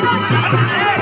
Vai, vai, vai.